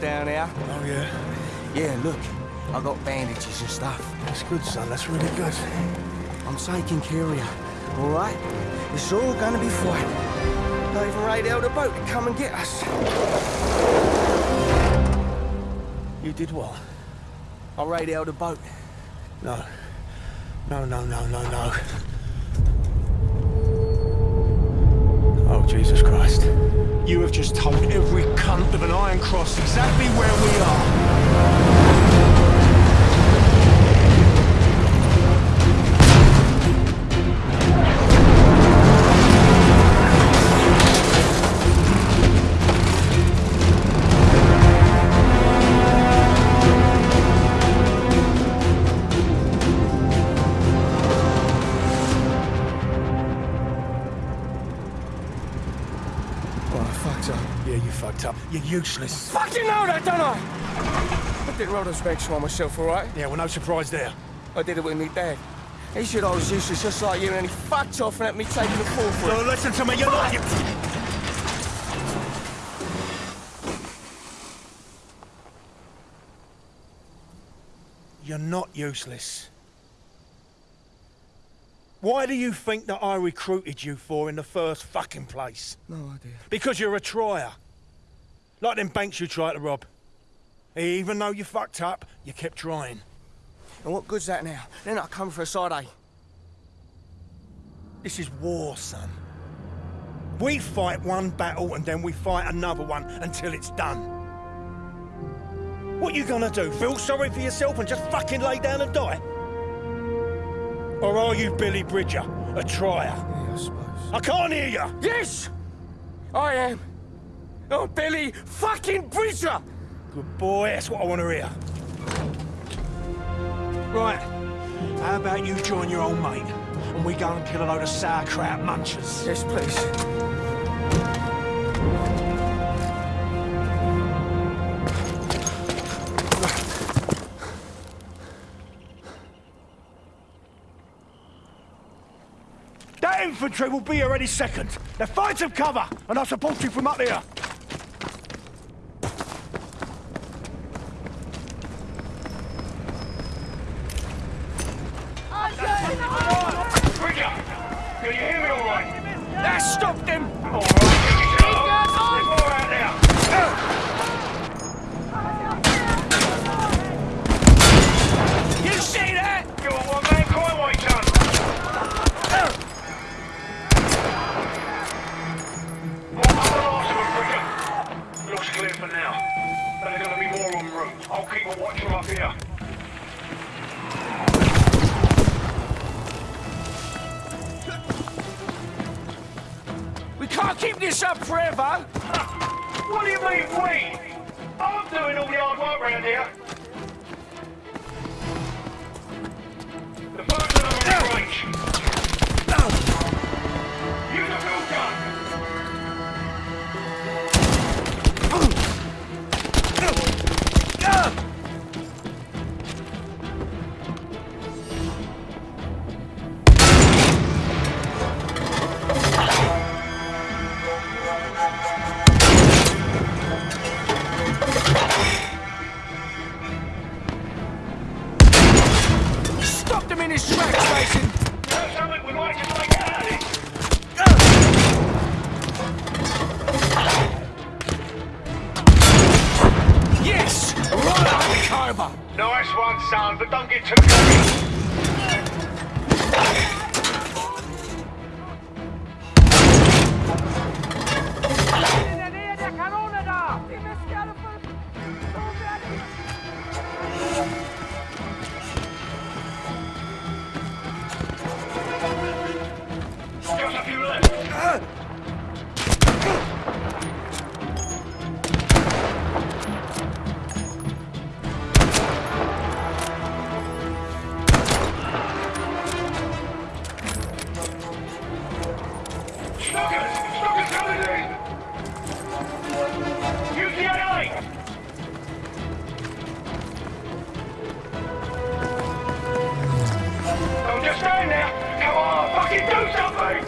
down there? Oh, yeah? Yeah, look. I got bandages and stuff. That's good, son. That's really good. I'm taking care of you. All right? It's all gonna be fine. Even radioed a boat to come and get us. You did well. I radioed a boat. No. No, no, no, no, no. Oh, Jesus Christ. You have just told every cunt of an iron cross exactly where we are. You're useless. Fucking know that, don't I? I did roll those bags on myself, all right? Yeah, well, no surprise there. I did it with me dad. He said I was useless just like you, and he fucked off and let me take the fall for it. No, listen to me. You're not... You... You're not useless. Why do you think that I recruited you for in the first fucking place? No idea. Because you're a trier. Like them banks you tried to rob. Even though you fucked up, you kept trying. And what good's that now? Then I come for a side eye. This is war, son. We fight one battle and then we fight another one until it's done. What you gonna do? Feel sorry for yourself and just fucking lay down and die? Or are you Billy Bridger, a trier? Yeah, I suppose. I can't hear you! Yes! I am. Oh, Billy fucking Bridger! Good boy, that's what I want to hear. Right, how about you join your old mate and we go and kill a load of sauerkraut munchers? Yes, please. That infantry will be here any second. Now find some cover, and I'll support you from up here. Bridger! Can you hear me all right? That Stopped him in his tracks, Mason! Know something? We might just make it out of this. Yes! Right up the Khyber! Nice one, son, but don't get too cocky. Do something!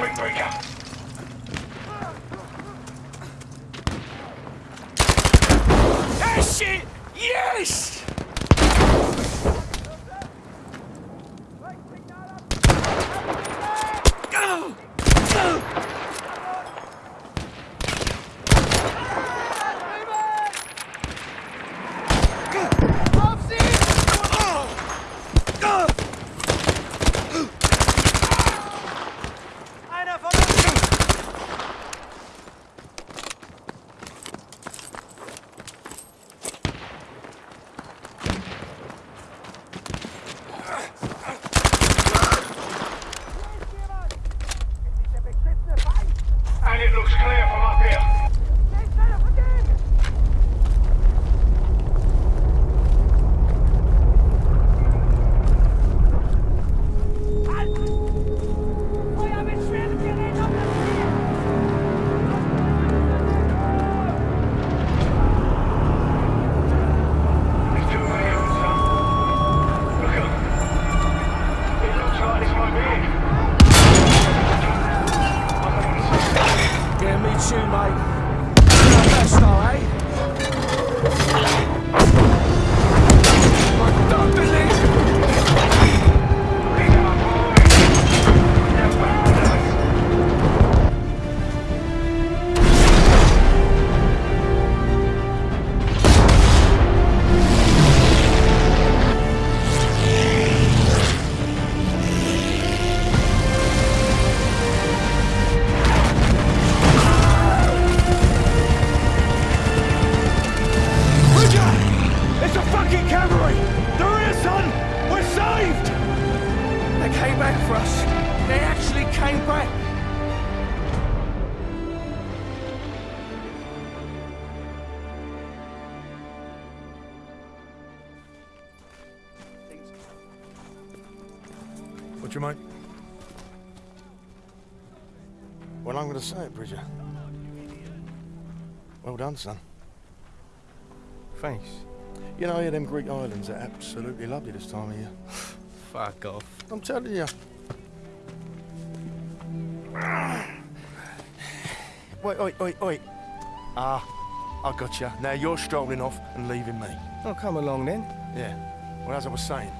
Wing breaker. Yes! Yes! came back for us. They actually came back. What's your mind? Well, I'm going to say it, Bridger. Well done, son. Thanks. You know, yeah, them Greek islands are absolutely lovely this time of year. Fuck off. I'm telling you. Wait, wait, wait, wait. Ah, I got you. Now you're strolling off and leaving me. Oh, come along then. Yeah. Well, as I was saying,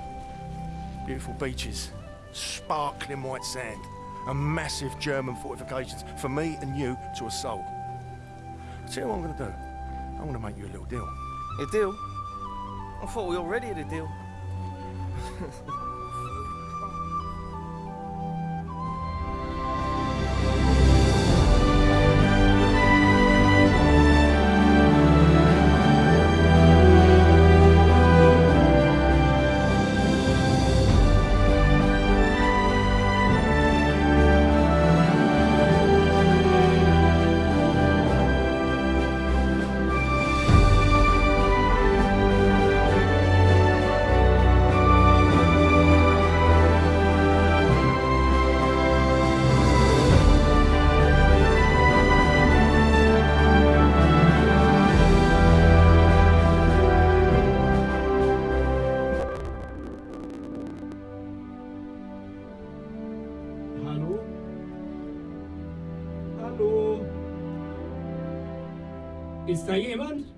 beautiful beaches, sparkling white sand, and massive German fortifications for me and you to assault. See what I'm going to do? I'm going to make you a little deal. A deal? I thought we already had a deal. Ist da jemand?